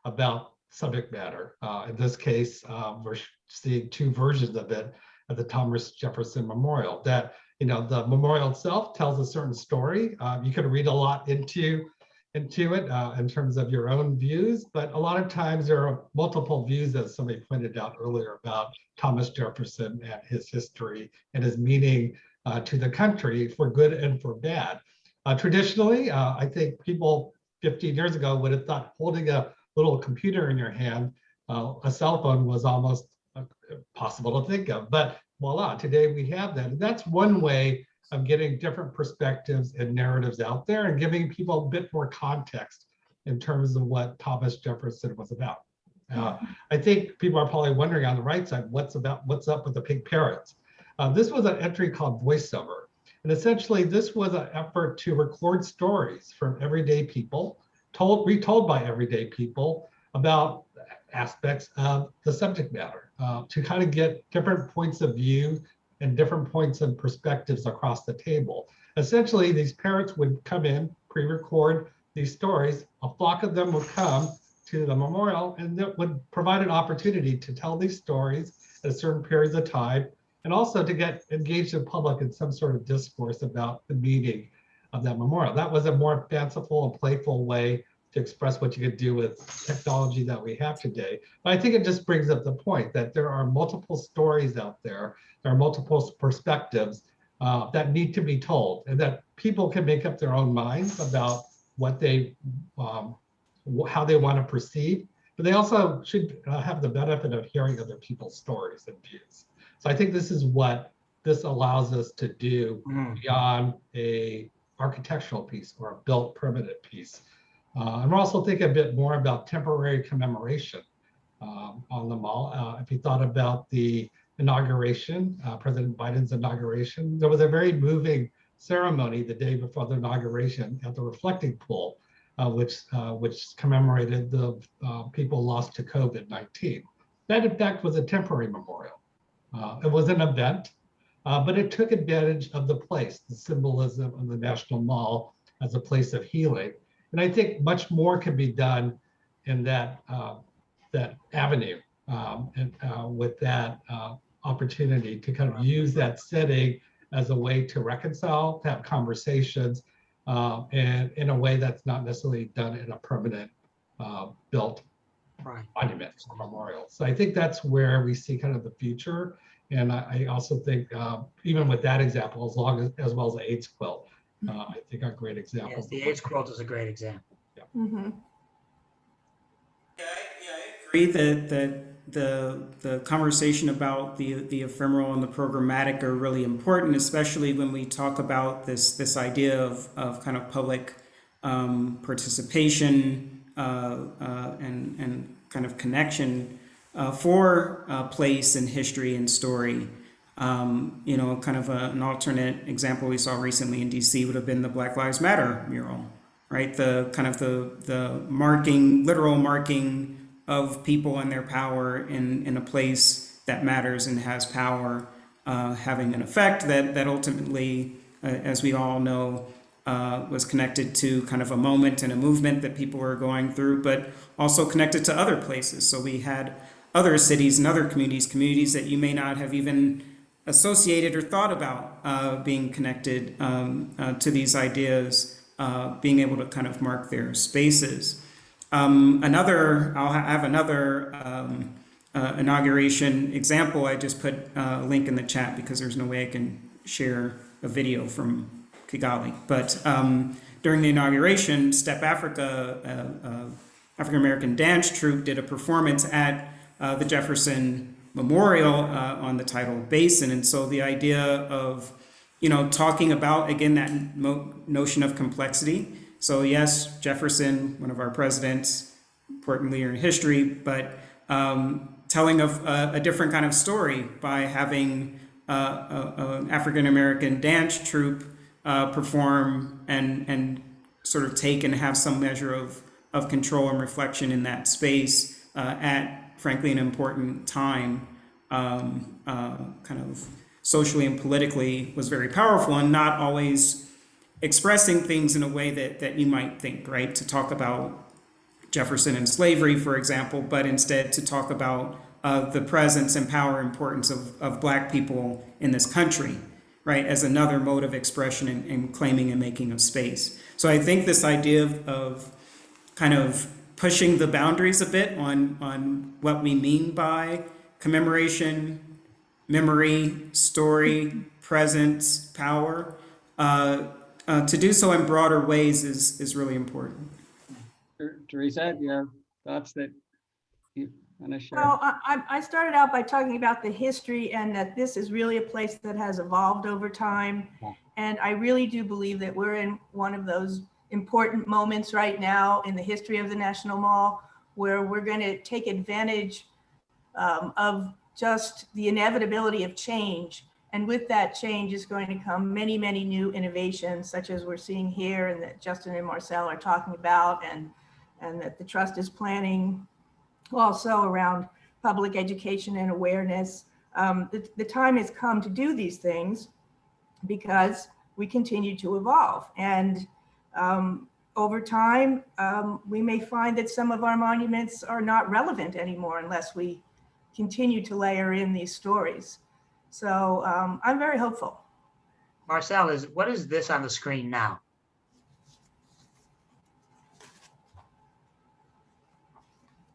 about subject matter. Uh, in this case, uh, we're seeing two versions of it at the Thomas Jefferson Memorial. That you know the memorial itself tells a certain story. Uh, you can read a lot into into it uh, in terms of your own views, but a lot of times there are multiple views, as somebody pointed out earlier, about Thomas Jefferson and his history and his meaning uh, to the country for good and for bad. Uh, traditionally, uh, I think people 15 years ago would have thought holding a little computer in your hand, uh, a cell phone was almost uh, possible to think of. But voila, today we have that. And that's one way of getting different perspectives and narratives out there and giving people a bit more context in terms of what Thomas Jefferson was about. Uh, I think people are probably wondering on the right side, what's about what's up with the pink parrots? Uh, this was an entry called voiceover. And essentially this was an effort to record stories from everyday people told retold by everyday people about aspects of the subject matter uh, to kind of get different points of view and different points and perspectives across the table. Essentially, these parents would come in, pre-record these stories. A flock of them would come to the memorial and that would provide an opportunity to tell these stories at certain periods of time and also to get engaged in public in some sort of discourse about the meaning of that memorial. That was a more fanciful and playful way to express what you could do with technology that we have today. But I think it just brings up the point that there are multiple stories out there, there are multiple perspectives uh, that need to be told, and that people can make up their own minds about what they, um, how they want to proceed. But they also should uh, have the benefit of hearing other people's stories and views. So I think this is what this allows us to do Mm, beyond a architectural piece or a built permanent piece. Uh, I'm also thinking a bit more about temporary commemoration um, on the mall. Uh, if you thought about the inauguration, uh, President Biden's inauguration, there was a very moving ceremony the day before the inauguration at the reflecting pool, uh, which uh, which commemorated the uh, people lost to COVID-19. That in fact was a temporary memorial. It was an event, uh, but it took advantage of the place, the symbolism of the National Mall as a place of healing. And I think much more can be done in that uh, that avenue um, and uh, with that uh, opportunity to kind of use that setting as a way to reconcile, to have conversations, uh, and in a way that's not necessarily done in a permanent uh, built Right. monument or memorial. So I think that's where we see kind of the future. And I, I also think um, even with that example, as long as, as well as the AIDS quilt, uh, I think are great example. Yes, the AIDS quilt is a great example. Mhm. Yeah, I agree that, that the, the conversation about the, the ephemeral and the programmatic are really important, especially when we talk about this, this idea of, of kind of public um, participation uh, uh, and, and kind of connection uh, for uh, place and history and story. Um, you know, kind of a, an alternate example we saw recently in DC would have been the Black Lives Matter mural, right? The kind of the, the marking, literal marking of people and their power in, in a place that matters and has power, uh, having an effect that, that ultimately, uh, as we all know, uh, was connected to kind of a moment and a movement that people were going through, but also connected to other places. So we had other cities and other communities, communities that you may not have even associated or thought about uh, being connected um, uh, to these ideas, uh, being able to kind of mark their spaces. Um, another, I'll ha- have another um, uh, inauguration example. I just put uh, a link in the chat because there's no way I can share a video from Kigali. But um, during the inauguration, Step Afrika, uh, African American dance troupe, did a performance at uh, the Jefferson Memorial uh, on the tidal basin. And so the idea of, you know, talking about, again, that notion of complexity. So yes, Jefferson, one of our presidents, important leader in history, but um, telling of a, a different kind of story by having uh, an African American dance troupe uh, perform and and sort of take and have some measure of of control and reflection in that space uh, at frankly an important time, um, uh, kind of socially and politically was very powerful and not always expressing things in a way that that you might think right to talk about Jefferson and slavery, for example, but instead to talk about uh, the presence and power importance of, of black people in this country, right, as another mode of expression and, and claiming and making of space. So I think this idea of, of kind of pushing the boundaries a bit on, on what we mean by commemoration, memory, story, presence, power, uh, uh, to do so in broader ways is, is really important. Ter- Teresa, your thoughts that you want to share? Well, I, I- I started out by talking about the history and that this is really a place that has evolved over time. Yeah. And I really do believe that we're in one of those important moments right now in the history of the National Mall where we're going to take advantage um, of just the inevitability of change. And with that change is going to come many, many new innovations, such as we're seeing here and that Justin and Marcel are talking about and, and that the trust is planning also around public education and awareness. Um, the, the time has come to do these things because we continue to evolve. And um, over time, um, we may find that some of our monuments are not relevant anymore unless we continue to layer in these stories. So um, I'm very hopeful. Marcel, is, what is this on the screen now?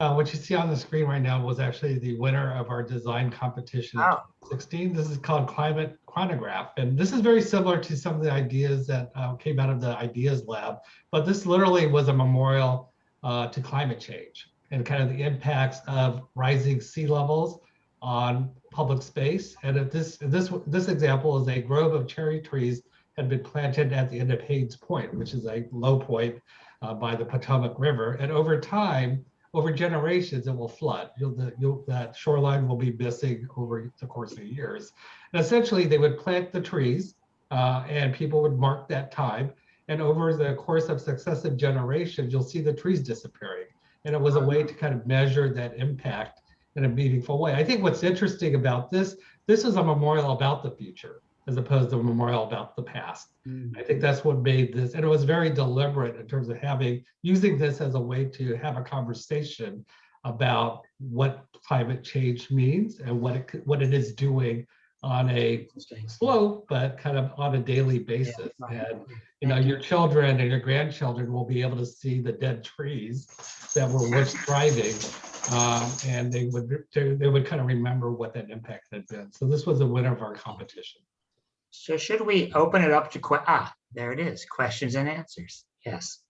Uh, what you see on the screen right now was actually the winner of our design competition in Oh. 2016. This is called Climate Chronograph. And this is very similar to some of the ideas that uh, came out of the Ideas Lab. But this literally was a memorial uh, to climate change and kind of the impacts of rising sea levels on public space. And if this, this, this example is a grove of cherry trees had been planted at the end of Hains Point, which is a low point uh, by the Potomac River. And over time, over generations, it will flood. You'll, the, you'll, that shoreline will be missing over the course of years. And essentially, they would plant the trees uh, and people would mark that time. And over the course of successive generations, you'll see the trees disappearing. And it was a way to kind of measure that impact in a meaningful way. I think what's interesting about this, this is a memorial about the future as opposed to a memorial about the past. I think that's what made this, and it was very deliberate in terms of having, using this as a way to have a conversation about what climate change means and what it, what it is doing on a slow, but kind of on a daily basis. And, you know, your children and your grandchildren will be able to see the dead trees that were once thriving. um, And they would, they they would kind of remember what that impact had been. So this was a winner of our competition. So should we open it up to, que- ah, there it is, questions and answers. Yes.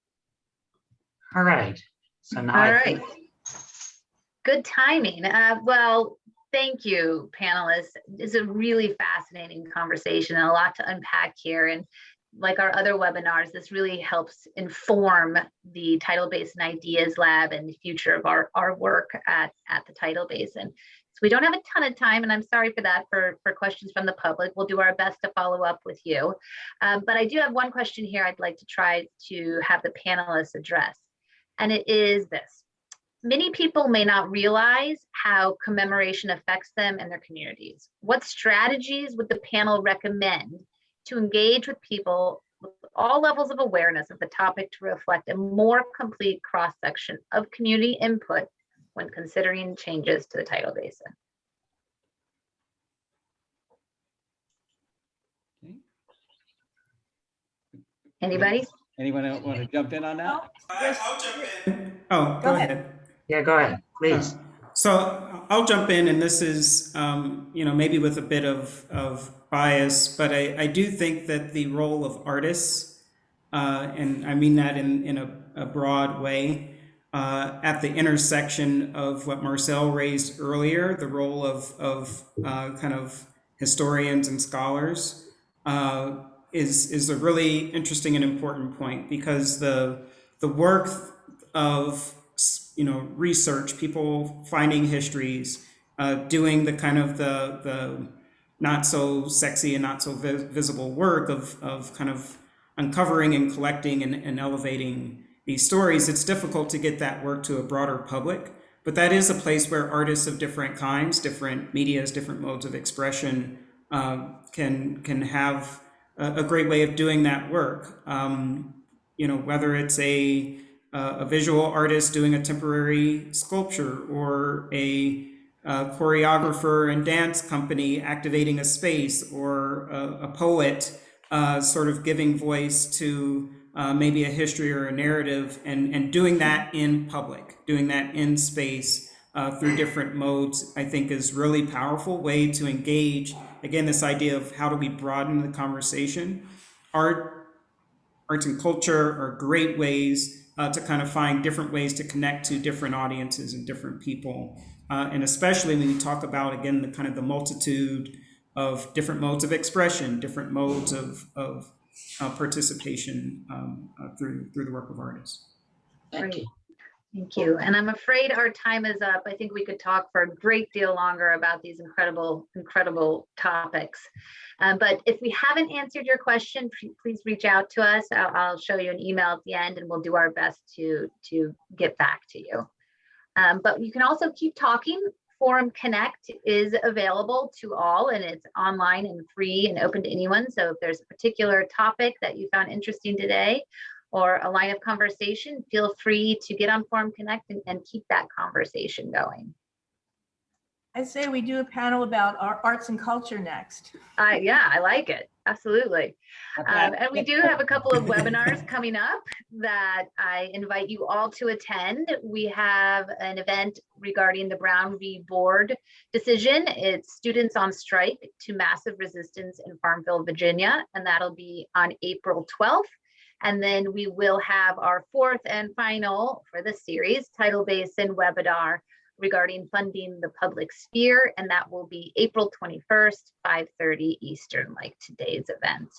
All right. So now. All right. Good timing. Uh, well, thank you, panelists. It's a really fascinating conversation and a lot to unpack here. And like our other webinars, this really helps inform the Tidal Basin Ideas Lab and the future of our, our work at, at the Tidal Basin. So we don't have a ton of time, and I'm sorry for that, for, for questions from the public. We'll do our best to follow up with you. Um, but I do have one question here I'd like to try to have the panelists address. And it is this. Many people may not realize how commemoration affects them and their communities. What strategies would the panel recommend to engage with people with all levels of awareness of the topic to reflect a more complete cross-section of community input when considering changes to the tidal basin? Okay. Anybody? Anyone else want to jump in on that? Yes. I'll jump in. Oh, Go ahead. Yeah, go ahead, please. So I'll jump in, and this is, um, you know, maybe with a bit of, of bias, but I, I do think that the role of artists, uh, and I mean that in, in a, a broad way, uh, at the intersection of what Marcel raised earlier, the role of, of uh, kind of historians and scholars, uh, is, is a really interesting and important point because the, the work of you know research people finding histories uh, doing the kind of the the not so sexy and not so vi- visible work of of kind of uncovering and collecting and, and elevating these stories it's difficult to get that work to a broader public but that is a place where artists of different kinds different medias different modes of expression uh, can can have a, a great way of doing that work. Um, you know whether it's a a visual artist doing a temporary sculpture or a uh, choreographer and dance company activating a space or a, a poet uh, sort of giving voice to uh, maybe a history or a narrative and, and doing that in public, doing that in space uh, through different modes, I think is really powerful way to engage. Again, this idea of how do we broaden the conversation. Art, arts and culture are great ways uh, to kind of find different ways to connect to different audiences and different people. Uh, and especially when you talk about, again, the kind of the multitude of different modes of expression, different modes of, of uh, participation um, uh, through, through the work of artists. Thank Great. you. Thank you. And I'm afraid our time is up. I think we could talk for a great deal longer about these incredible, incredible topics. Um, but if we haven't answered your question, please reach out to us. I'll, I'll show you an email at the end and we'll do our best to, to get back to you. Um, but you can also keep talking. Forum Connect is available to all and it's online and free and open to anyone. So if there's a particular topic that you found interesting today or a line of conversation, feel free to get on Forum Connect and, and keep that conversation going. I say we do a panel about our arts and culture next. Uh, yeah, I like it. Absolutely. Um, and we do have a couple of webinars coming up that I invite you all to attend. We have an event regarding the Brown v. Board decision. It's Students on Strike to Massive Resistance in Farmville, Virginia, and that'll be on April 12th. And then we will have our fourth and final for the series, Tidal Basin webinar regarding funding the public sphere, and that will be April 21st, 5:30 Eastern, like today's event.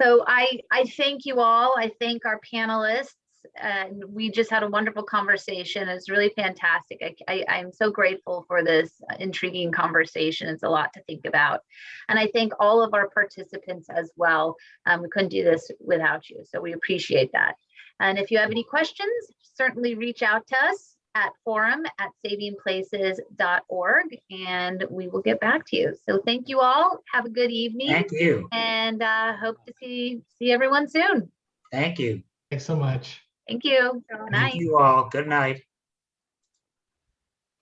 So I, I thank you all. I thank our panelists. And we just had a wonderful conversation. It's really fantastic. I, I, I'm so grateful for this intriguing conversation. It's a lot to think about. And I thank all of our participants as well. Um, we couldn't do this without you, so we appreciate that. And if you have any questions, certainly reach out to us at forum at savingplaces.org and we will get back to you. So thank you all. Have a good evening Thank you. and uh, hope to see see everyone soon. Thank you. Thanks so much. Thank you. Good Thank you all. Good night.